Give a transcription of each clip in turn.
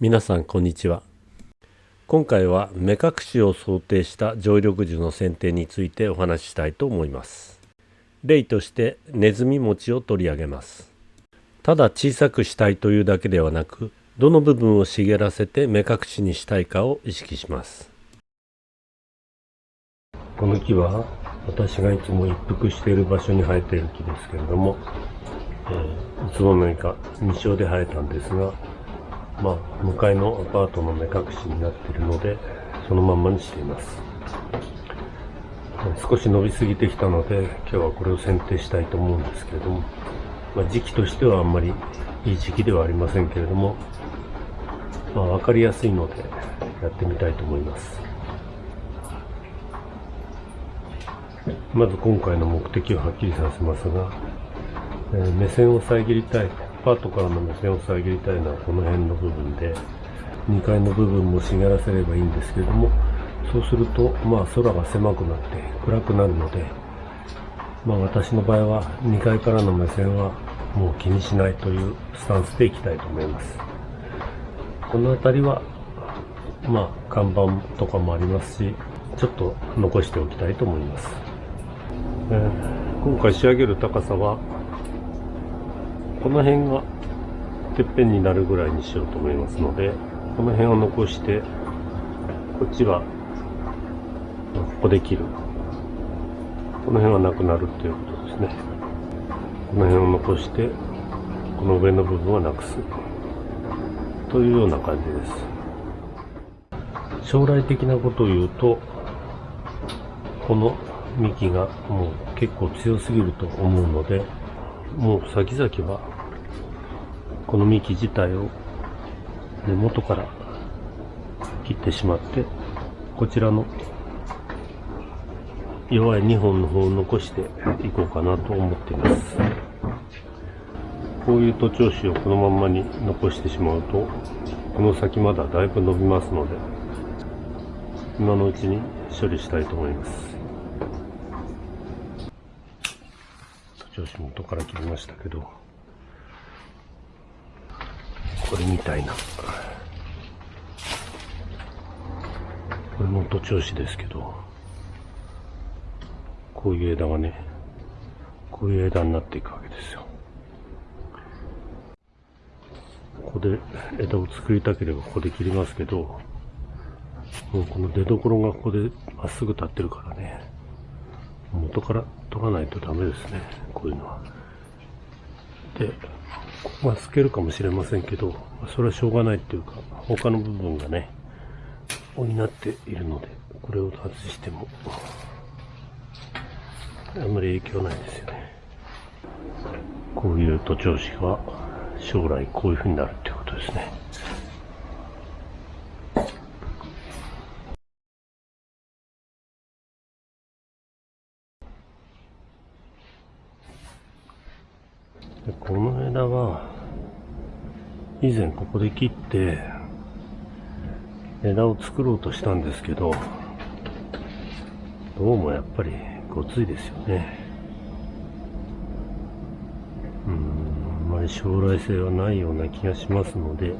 皆さんこんにちは。今回は目隠しを想定した常緑樹の剪定についてお話ししたいと思います。例としてネズミ餅を取り上げます。ただ小さくしたいというだけではなくどの部分を茂らせて目隠しにしたいかを意識します。この木は私がいつも一服している場所に生えている木ですけれども、えー、いつの間にか未生で生えたんですがまあ、向かいのアパートの目隠しになっているので、そのまんまにしています。少し伸びすぎてきたので、今日はこれを剪定したいと思うんですけれども、まあ、時期としてはあんまりいい時期ではありませんけれども、まあ、わかりやすいので、やってみたいと思います。まず今回の目的をはっきりさせますが、えー、目線を遮りたいアパートからの目線を遮りたいのはこの辺の部分で、2階の部分も茂らせればいいんですけれども、そうすると、まあ空が狭くなって暗くなるので、まあ私の場合は2階からの目線はもう気にしないというスタンスでいきたいと思います。この辺りは、まあ看板とかもありますし、ちょっと残しておきたいと思います。えー、今回仕上げる高さはこの辺がてっぺんになるぐらいにしようと思いますので、この辺を残して、こっちは、ここで切る。この辺はなくなるということですね。この辺を残して、この上の部分はなくす。というような感じです。将来的なことを言うと、この幹がもう結構強すぎると思うので、もう先々は、この幹自体を根元から切ってしまって、こちらの弱い2本の方を残していこうかなと思っています。こういう徒長枝をこのまんまに残してしまうと、この先まだだいぶ伸びますので、今のうちに処理したいと思います。調子元から切りましたけど、これみたいな。これも徒長枝ですけど、こういう枝がね、こういう枝になっていくわけですよ。ここで枝を作りたければここで切りますけど、もうこの出所がここでまっすぐ立ってるからね、元から取らないとダメですね。こういうのは。で、ここが透けるかもしれませんけど、それはしょうがないっていうか、他の部分がね、補っているので、これを外しても、あんまり影響ないですよね。こういう徒長枝は将来こういう風になるっていうことですね。でこの枝は、以前ここで切って、枝を作ろうとしたんですけど、どうもやっぱりごついですよね。うん、あんまり将来性はないような気がしますので、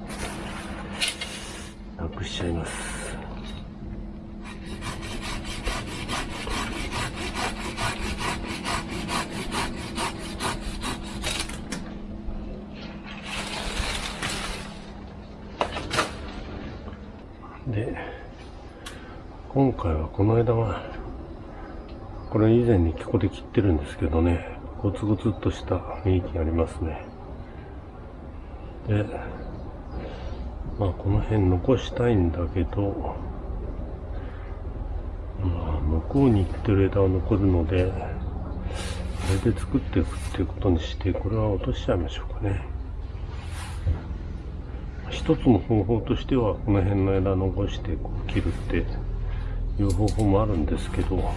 なくしちゃいます。で、今回はこの枝は、これ以前にここで切ってるんですけどね、ゴツゴツっとした雰囲気がありますね。で、まあこの辺残したいんだけど、まあ向こうに行ってる枝は残るので、これで作っていくっていうことにして、これは落としちゃいましょうかね。一つの方法としては、この辺の枝残してこう切るっていう方法もあるんですけど、ま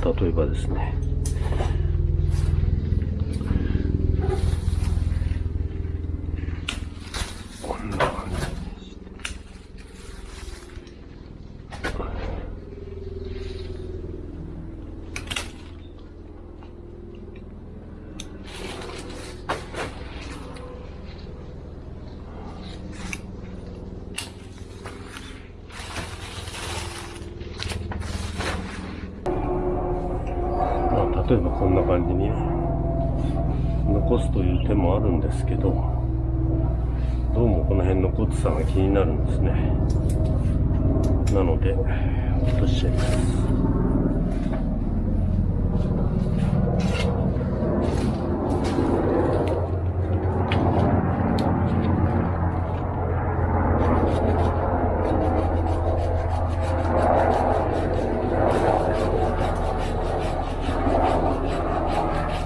あ、例えばですね、残すという手もあるんですけどどうもこの辺のコツさが気になるんですね。なので落としちゃいます。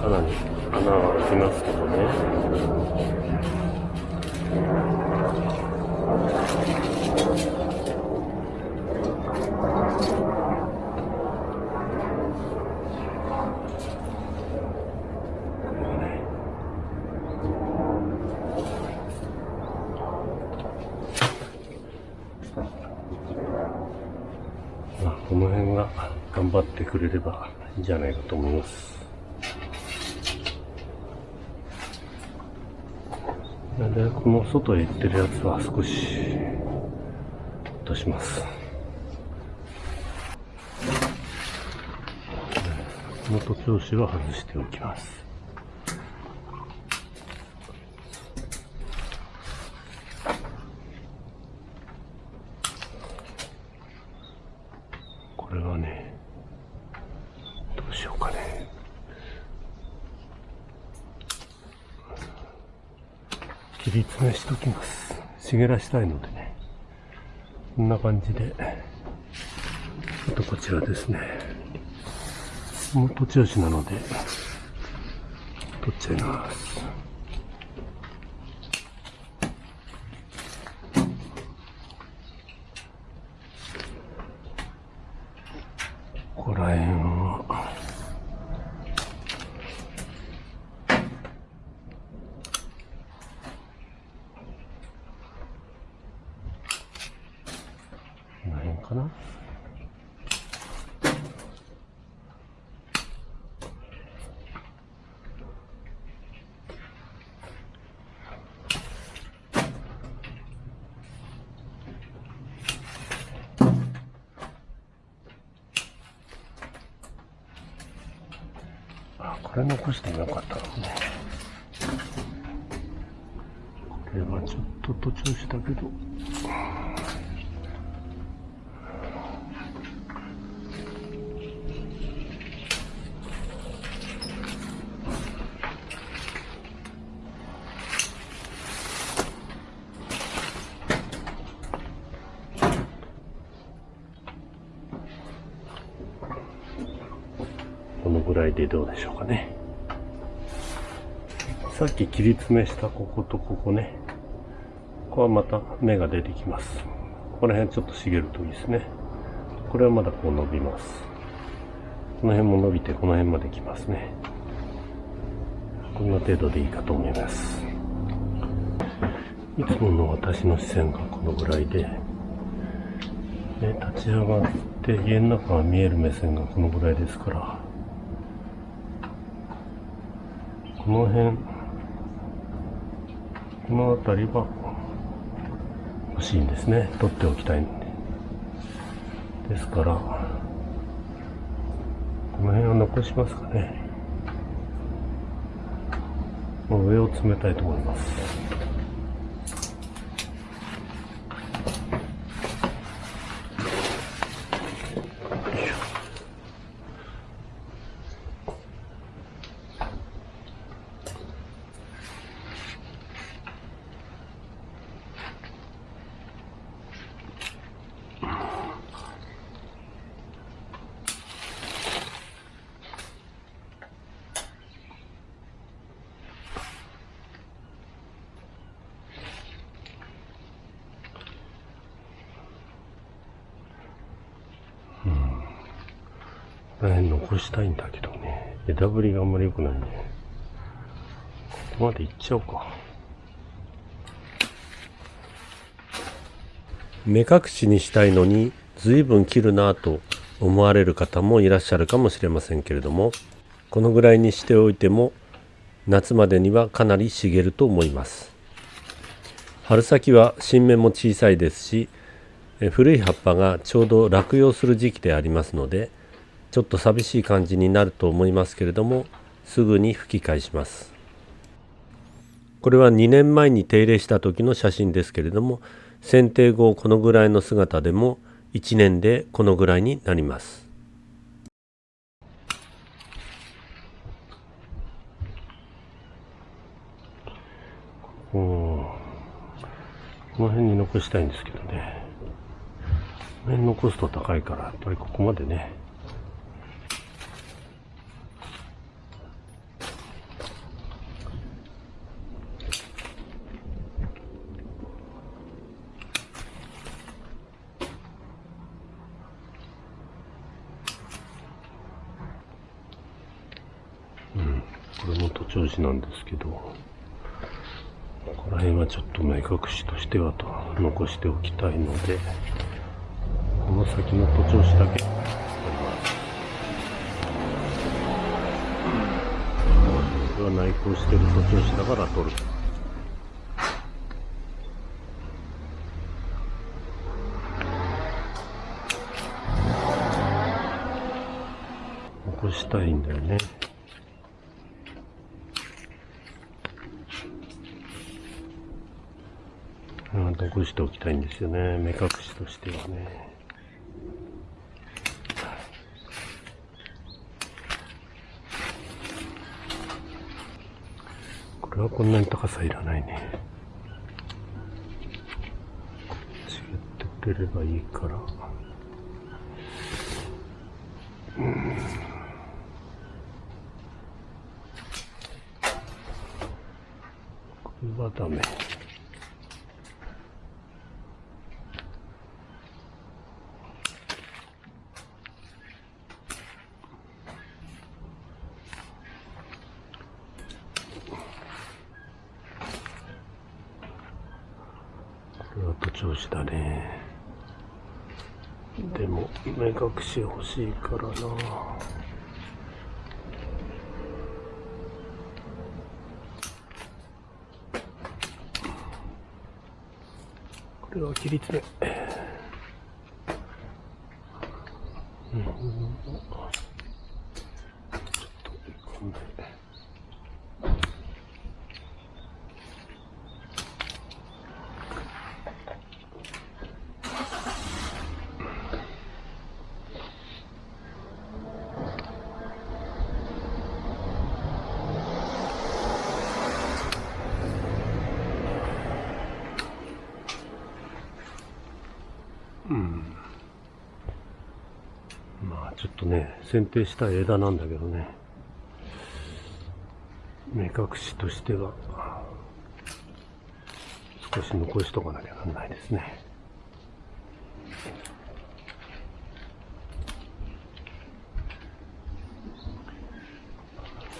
かなりながら来ますけどねこの辺が頑張ってくれればいいんじゃないかと思います。で、この外へ行ってるやつは少し落とします。この徒長枝は外しておきます。切り詰めしときます。茂らしたいのでね。こんな感じで。あとこちらですね。もう土地押しなので、取っちゃいます。ここら辺は、かなあこれ残してもよかったですねこれはちょっと途中したけど。らいでどうでしょうかね。さっき切り詰めしたこことここね。ここはまた芽が出てきます。この辺ちょっと茂るといいですね。これはまだこう伸びます。この辺も伸びてこの辺まで来ますね。こんな程度でいいかと思います。いつもの私の視線がこのぐらいで、で立ち上がって家の中が見える目線がこのぐらいですから、この辺、この辺りは欲しいんですね。取っておきたいんで。ですから、この辺は残しますかね。上を詰めたいと思います。こ辺残したいんだけどね。枝ぶりがあんまり良くないね。ここまで行っちゃおうか。目隠しにしたいのに随分切るなぁと思われる方もいらっしゃるかもしれませんけれどもこのぐらいにしておいても夏までにはかなり茂ると思います春先は新芽も小さいですし古い葉っぱがちょうど落葉する時期でありますのでちょっと寂しい感じになると思いますけれどもすぐに吹き返します。これは2年前に手入れした時の写真ですけれども剪定後このぐらいの姿でも1年でこのぐらいになります。この辺に残したいんですけどね。この辺残すと高いからやっぱりここまでねこれも徒長枝なんですけどここら辺はちょっと目隠しとしてはと残しておきたいのでこの先の徒長枝だけ取ります。これは内向してる徒長枝だから取る。残したいんだよね。残しておきたいんですよね。目隠しとしてはね。これはこんなに高さいらないね。違ってくれればいいから。うん。これはダメ。あと調子だねでも目隠し欲しいからな。これは切り詰め。うんちょっとこんなうんまあちょっとね剪定した枝なんだけどね。目隠しとしては少し残しとかなきゃなんないですね。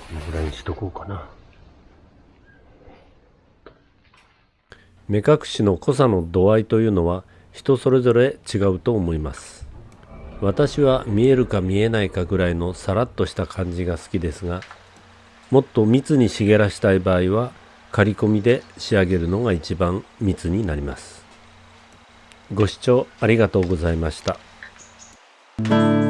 このぐらいにしとこうかな。目隠しの濃さの度合いというのは人それぞれ違うと思います。私は見えるか見えないかぐらいのさらっとした感じが好きですがもっと密に茂らしたい場合は刈り込みで仕上げるのが一番密になります。ご視聴ありがとうございました。